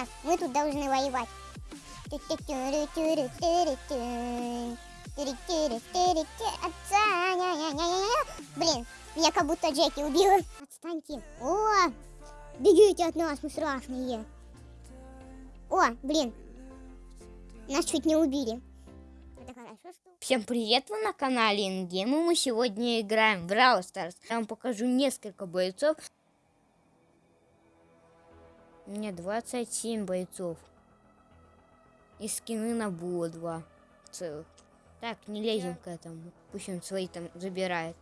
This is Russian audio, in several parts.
нас. Мы тут должны воевать. Блин, я как будто Джеки убила. Отстаньте. О, бегите от нас, мы страшные. О, блин, нас чуть не убили. Всем привет, вы на канале Ингейм, и мы сегодня играем в Brawl Stars. Я вам покажу несколько бойцов. Меня 27 бойцов. И скины на Було 2 целых. Так, не лезем к этому. Пусть он свои там забирает.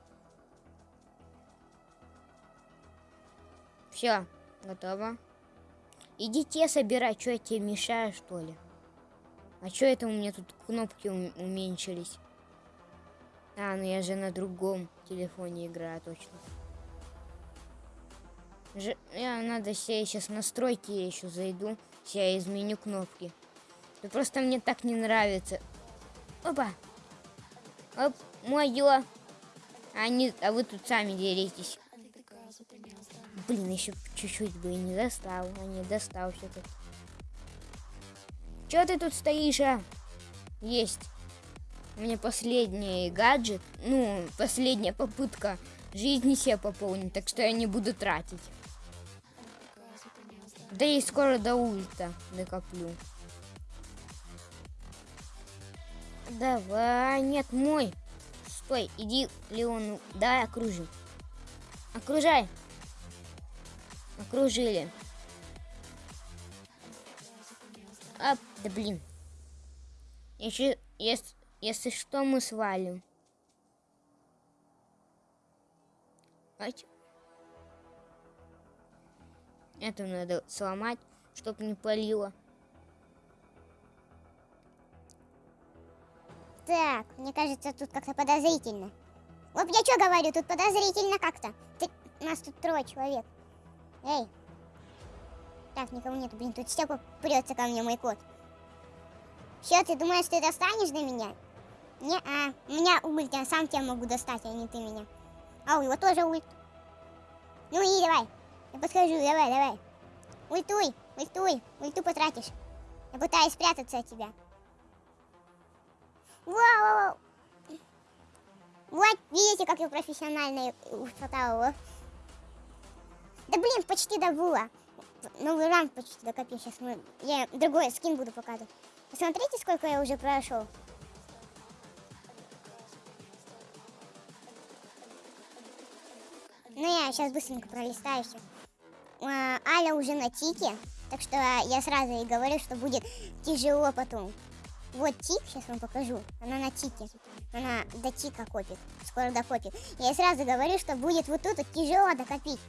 Все, готово. Идите собирать, что я тебе мешаю, что ли? А что это у меня тут кнопки уменьшились? А, ну я же на другом телефоне играю, точно. Я надо себе сейчас настройки я еще зайду. Я изменю кнопки. Да просто мне так не нравится. Опа. Оп, мое. А, не, а вы тут сами деритесь. Блин, еще чуть-чуть бы и не достал. А не достал все-таки. Че ты тут стоишь, а? Есть. У меня последний гаджет. Ну, последняя попытка жизни себе пополнить. Так что я не буду тратить. Да и скоро до ульта накоплю. Давай, нет, мой. Стой, иди, Леон, давай окружим. Окружай. Окружили. А, да блин. Еще, если, если что, мы свалим. Ать. Это надо сломать, чтобы не палило. Так, мне кажется, тут как-то подозрительно. Вот я что говорю, тут подозрительно как-то. Ты... Нас тут трое человек. Эй. Так, никого нету. Блин, тут Степа прется ко мне, мой кот. Что, ты думаешь, ты достанешь до меня? Не, а, у меня ульт, я сам тебя могу достать, а не ты меня. А у него тоже ульт. Ну и давай. Я подхожу, давай, давай. Ультуй, ультуй, ульту потратишь. Я пытаюсь спрятаться от тебя. Вау! Вот, видите, как я профессионально ушатала Да блин, почти добыла. Новый ранг почти докопил. Сейчас мы... Я другой скин буду показывать. Посмотрите, сколько я уже прошел. Ну, я сейчас быстренько пролистаю все. А, Аля уже на тике, так что я сразу ей говорю, что будет тяжело потом. Вот тик, сейчас вам покажу. Она на тике. Она до тика копит. Скоро докопит. Я сразу говорю, что будет вот тут вот тяжело докопить.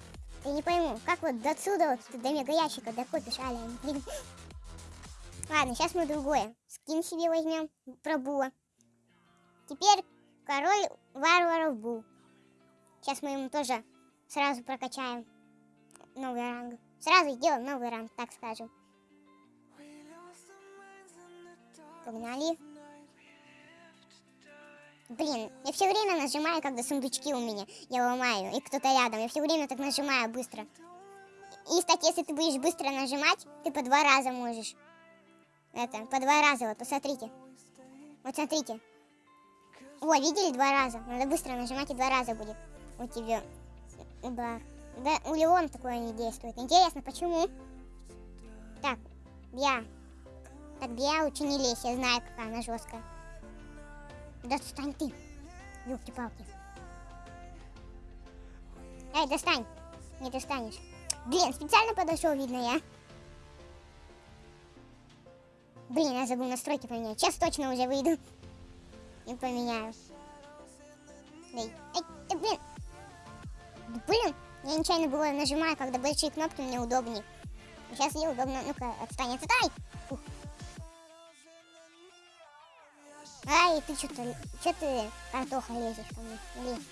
Я не пойму, как вот до отсюда вот до мега ящика докопишь, Аля. Ладно, сейчас мы другое. Скин себе возьмем про. Теперь король варваров Бу. Сейчас мы ему тоже сразу прокачаем новый ранг. Сразу сделаем новый ранг, так скажем. Погнали. Блин, я все время нажимаю, когда сундучки у меня. Я ломаю, и кто-то рядом. Я все время так нажимаю быстро. И, кстати, если ты будешь быстро нажимать, ты по два раза можешь. Это, по два раза, вот, посмотрите. Вот смотрите. О, видели два раза? Надо быстро нажимать, и два раза будет у тебя удар. Да, у Леона такое не действует. Интересно, почему? Так, я так я лучше не лезь, я знаю, какая она жесткая. Достань ты. Ёлки-палки. Эй, достань. Не достанешь. Блин, специально подошел, видно я. Блин, я забыл настройки поменять. Сейчас точно уже выйду. И поменяю. Эй, эй, да блин. Да, блин, я нечаянно было нажимаю, когда большие кнопки мне удобнее. Сейчас ей удобно. Ну-ка, отстань, отстань. Фух. Ай, ты что-то, что ты, картоха, лезешь ко мне? Лезь.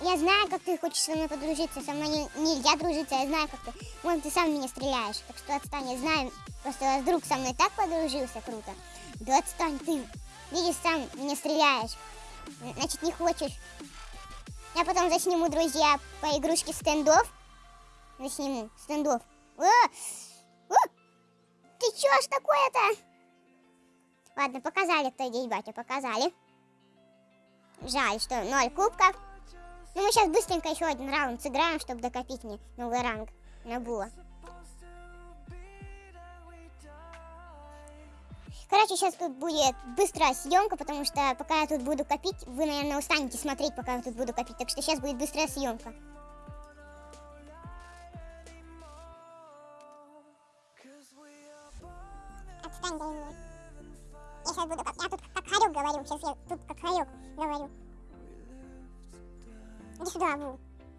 Я знаю, как ты хочешь со мной подружиться. Со мной не, нельзя дружиться, я знаю, как ты. Вон, ты сам меня стреляешь. Так что отстань, я знаю. Просто вдруг со мной так подружился, круто. Да отстань, ты. Видишь, сам меня стреляешь. Значит, не хочешь. Я потом засниму, друзья, по игрушке стендов. Засниму, стендов. О! О! чё ж такое-то? Ладно, показали, кто здесь батя, показали. Жаль, что ноль кубков. Ну, мы сейчас быстренько еще один раунд сыграем, чтобы докопить мне новый ранг на Була. Короче, сейчас тут будет быстрая съемка, потому что пока я тут буду копить, вы, наверное, устанете смотреть, пока я тут буду копить. Так что сейчас будет быстрая съемка. Отстань, дай мне. Я сейчас буду как... Я тут как хорек говорю. Сейчас я тут как хорек говорю. Иди сюда, Бу.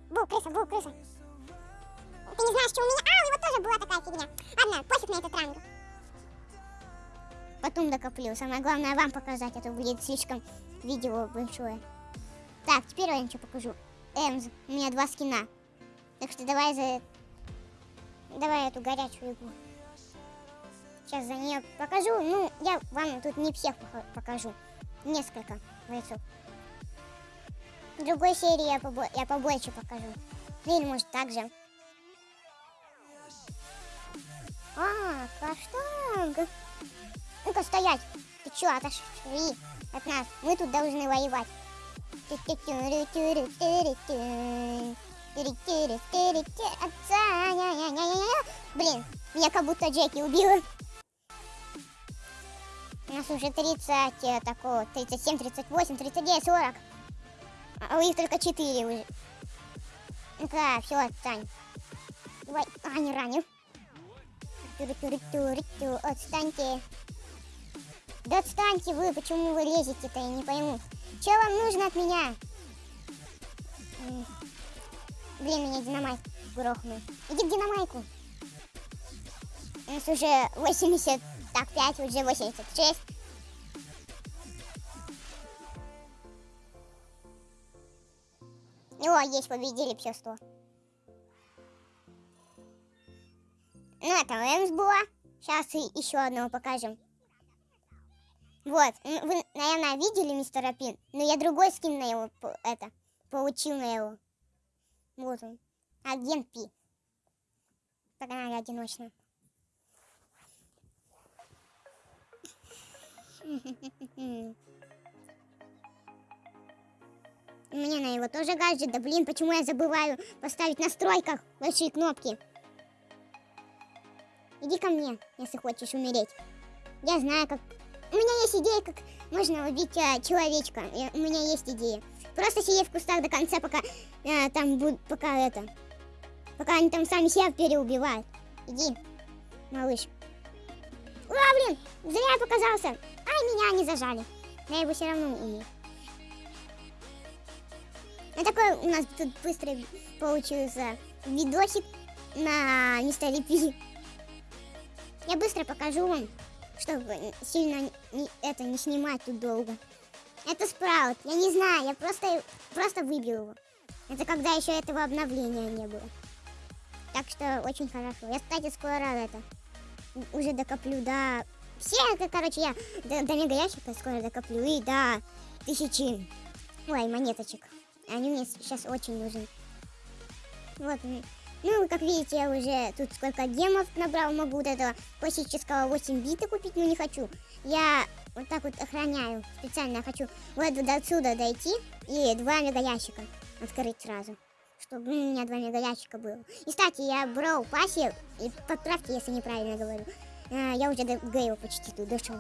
Бу, крыса, Бу, крыса. Ты не знаешь, что у меня... А, у него тоже была такая фигня. Ладно, пофиг на этот ранг. Потом докоплю. Самое главное вам показать, а то будет слишком видео большое. Так, теперь я ничего покажу. Эмз, у меня два скина. Так что давай за... Давай эту горячую игру. Сейчас за нее покажу. Ну, я вам тут не всех пока- покажу. Несколько бойцов. В другой серии я, побо- я побольше покажу. Или может так же. А, каштанг. Ну-ка, стоять. Ты чё, отошли от нас? Мы тут должны воевать. Блин, меня как будто Джеки убила. У нас уже 30, э, такого, 37, 38, 39, 40. А у них только 4 уже. Ну-ка, все, отстань. Давай, а, не. Тю-рю-тю-рю-тю-рю-тю, Отстаньте. Да отстаньте вы, почему вы лезете-то, я не пойму. Что вам нужно от меня? Блин, меня динамайк грохнул. Иди к динамайку. У нас уже 80, так, 5, уже 86. О, есть, победили все 100. Ну, это Эмс была. Сейчас и еще одного покажем. Вот, вы, наверное, видели мистера Пин, но я другой скин на его, это, получил на его. Вот он, агент Пи. Погнали одиночно. У меня на его тоже гаджет, да блин, почему я забываю поставить в настройках большие кнопки? Иди ко мне, если хочешь умереть. Я знаю, как... Есть идея, как можно убить а, человечка. Я- У меня есть идея. Просто сиди в кустах до конца, пока а, там будут, пока это... Пока они там сами себя переубивают. Иди, малыш. Ура, блин, зря я показался. Ай, меня не зажали. Я его все равно умею. Ну, такой у нас тут быстрый получился видосик на мистере Пи. Я быстро покажу вам, чтобы сильно не- это не снимать тут долго. Это спраут. Я не знаю, я просто, просто выбил его. Это когда еще этого обновления не было. Так что очень хорошо. Я, кстати, скоро это уже докоплю до... Все, это, короче, я до, до мега ящика скоро докоплю. И до тысячи... Ой, монеточек. Они мне сейчас очень нужны. Вот. Ну, как видите, я уже тут сколько гемов набрал. Могу вот этого классического 8 бита купить, но не хочу. Я вот так вот охраняю. Специально хочу вот до отсюда дойти и два мега ящика открыть сразу. Чтобы у меня два мега ящика было. И, кстати, я брал пасе, и подправьте, если неправильно говорю. А, я уже до Гейла почти тут дошел.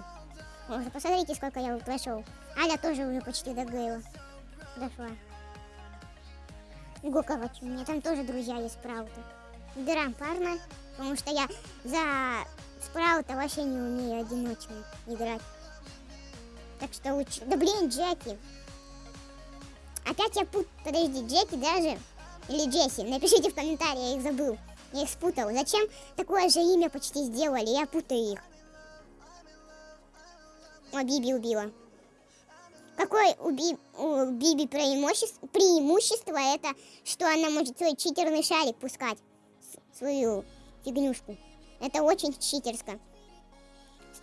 Посмотрите, сколько я прошел. Аля тоже уже почти до Гейла дошла. Короче, у меня там тоже друзья есть спрауты. Выбираем парно, потому что я за спраута вообще не умею одиночно играть. Так что лучше... Да блин, Джеки. Опять я пут... Подожди, Джеки даже? Или Джесси? Напишите в комментарии, я их забыл. Я их спутал. Зачем такое же имя почти сделали? Я путаю их. О, Биби убила. Какое у, Би- у Биби преимущество? преимущество это, что она может свой читерный шарик пускать. Свою фигнюшку. Это очень читерско.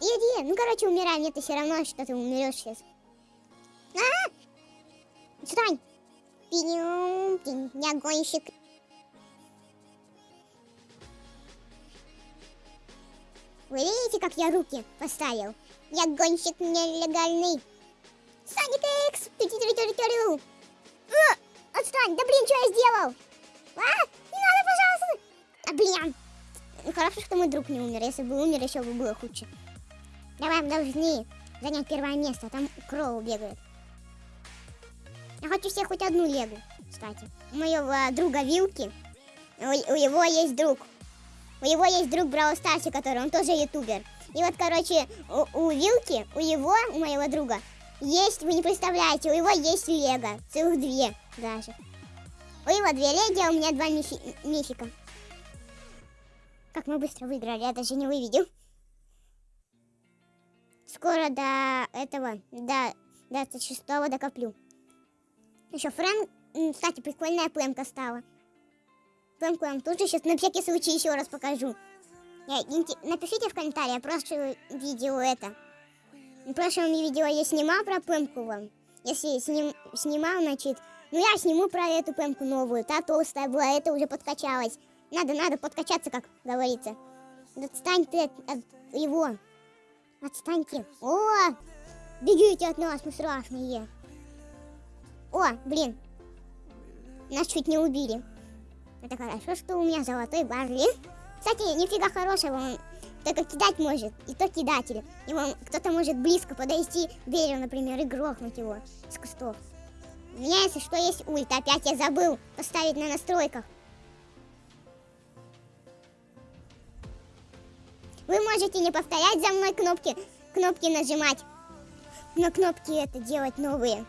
Иди, ну короче, умирай, мне ты все равно, что ты умрешь сейчас. А! Встань! Пинем, пинь, я гонщик. Вы видите, как я руки поставил? Я гонщик нелегальный. Соник Икс! Тю-тю-тю-тю-тю. А, Отстань! Да блин, что я сделал? А, не надо, пожалуйста! А, блин! Ну, хорошо, что мой друг не умер. Если бы умер, еще бы было хуже. Давай, мы должны занять первое место. Там Кроу бегает. Я хочу себе хоть одну легу, кстати. У моего друга Вилки, у, у его есть друг. У него есть друг Брау Старси, который, он тоже ютубер. И вот, короче, у, у Вилки, у его, у моего друга, есть, вы не представляете, у него есть лего. Целых две даже. У него две леги, а у меня два мифи, мифика. Как мы быстро выиграли, я даже не увидел. Скоро до этого, до 26 докоплю. Еще Фрэнк, м, кстати, прикольная племка стала. Племку я вам тоже сейчас на всякий случай еще раз покажу. Напишите в комментариях, прошлое видео это. В прошлом видео я снимал про племку вам. Если сним, снимал, значит, ну я сниму про эту племку новую. Та толстая была, эта уже подкачалась. Надо, надо подкачаться, как говорится. Отстань ты от, от его. Отстаньте. О, бегите от нас, мы страшные. О, блин. Нас чуть не убили. Это хорошо, что у меня золотой Барли. Кстати, нифига хорошего, он только кидать может, и то кидатель. Его кто-то может близко подойти к дереву, например, и грохнуть его с кустов. У меня, если что, есть ульт. Опять я забыл поставить на настройках. Вы можете не повторять за мной кнопки, кнопки нажимать. На кнопки это делать новые.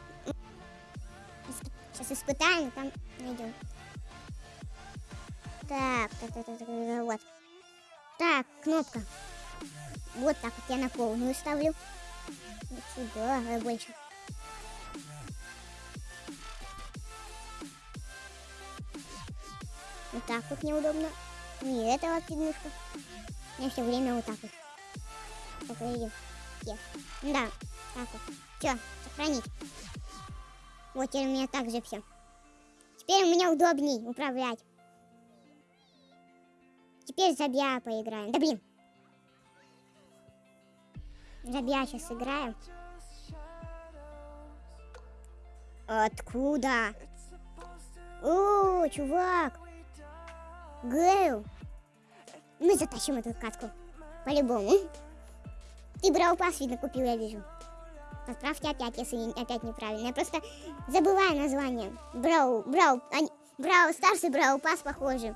Сейчас испытаем, там найдем. Так, так, так, так, так, вот. Так, кнопка. Вот так вот я на полную ставлю. Сюда, больше. Вот так вот неудобно. Не это вот фигнюшка. Я все время вот так вот. Видим. Е. Да, так вот. Все, сохранить. Вот теперь у меня так же все. Теперь у меня удобней управлять. Теперь забья поиграем. Да блин. Забья сейчас играем. Откуда? О, чувак. Гейл. Мы затащим эту катку. По-любому. Ты брал пас, видно, купил, я вижу. Отправьте опять, если опять неправильно. Я просто забываю название. Брау, брау, они, брау Старс и брау пас похожи.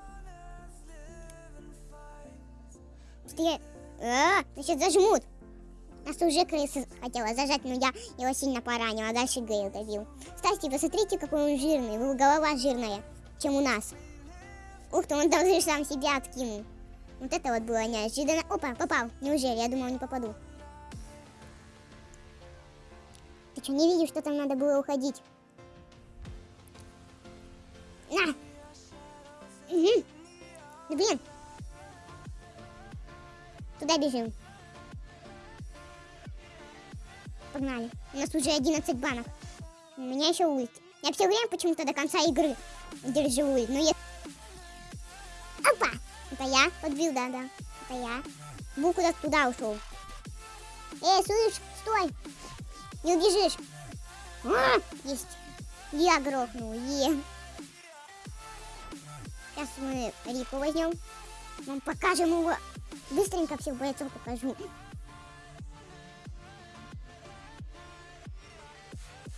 Я... А, значит, зажмут. Нас уже крыса хотела зажать, но я его сильно поранила, дальше Гейл добил. Кстати, посмотрите, какой он жирный. Его голова жирная, чем у нас. Ух ты, он даже сам себя откинул. Вот это вот было неожиданно. Опа, попал. Неужели? Я думал, не попаду. Ты что, не видишь, что там надо было уходить? На! Угу. Да блин. Туда бежим. Погнали. У нас уже 11 банок. У меня еще ульт. Я все время почему-то до конца игры держу ульт. Но я... Опа! Это я подбил, да, да. Это я. Бу куда туда ушел. Эй, слышь, стой! Не убежишь. А, есть. Я грохнул. Е. Сейчас мы Рику возьмем. Мы покажем его. Быстренько всех бойцов покажу.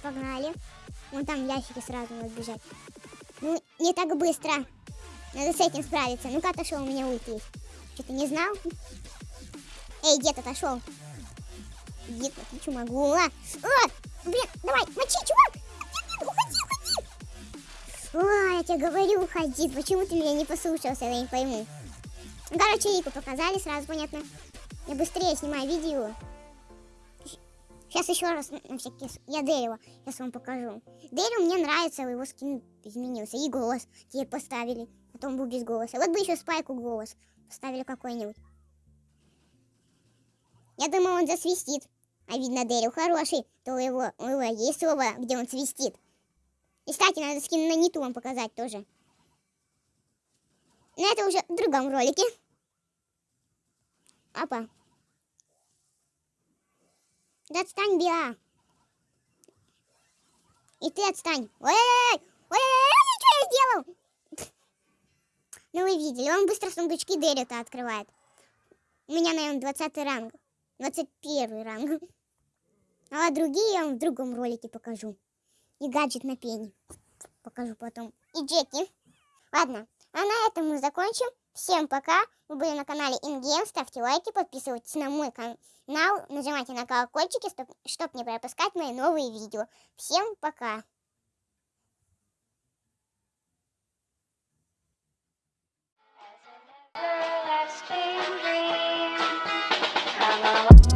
Погнали. Вон там ящики сразу надо бежать. Ну, не так быстро. Надо с этим справиться. Ну-ка, отошел, у меня есть. Что ты не знал? Эй, дед отошел. Дед, я что могу? А, блин, давай, мочи, чувак! Уходи, уходи! О, я тебе говорю, уходи. Почему ты меня не послушался, я не пойму. Ну, Короче, Рику показали, сразу понятно. Я быстрее снимаю видео. Сейчас еще раз на всякий... Я Дэрила, сейчас вам покажу. Дэрил мне нравится, его скин изменился. И голос тебе поставили. То он был без голоса. Вот бы еще Спайку голос поставили какой-нибудь. Я думаю, он засвистит. А видно, Дэрил хороший. То у его, у его есть слово, где он свистит. И, кстати, надо скин на Ниту вам показать тоже. Но это уже в другом ролике. Опа. Отстань, Биа. И ты отстань. Ой-ой-ой! Ой-ой-ой! Что я сделал? Ну вы видели, он быстро сундучки Дерека открывает. У меня, наверное, 20 ранг. 21 ранг. А другие я вам в другом ролике покажу. И гаджет на пене. Покажу потом. И Джеки. Ладно, а на этом мы закончим. Всем пока. Вы были на канале InGame. Ставьте лайки, подписывайтесь на мой канал. Нажимайте на колокольчики, чтобы не пропускать мои новые видео. Всем пока. Come along.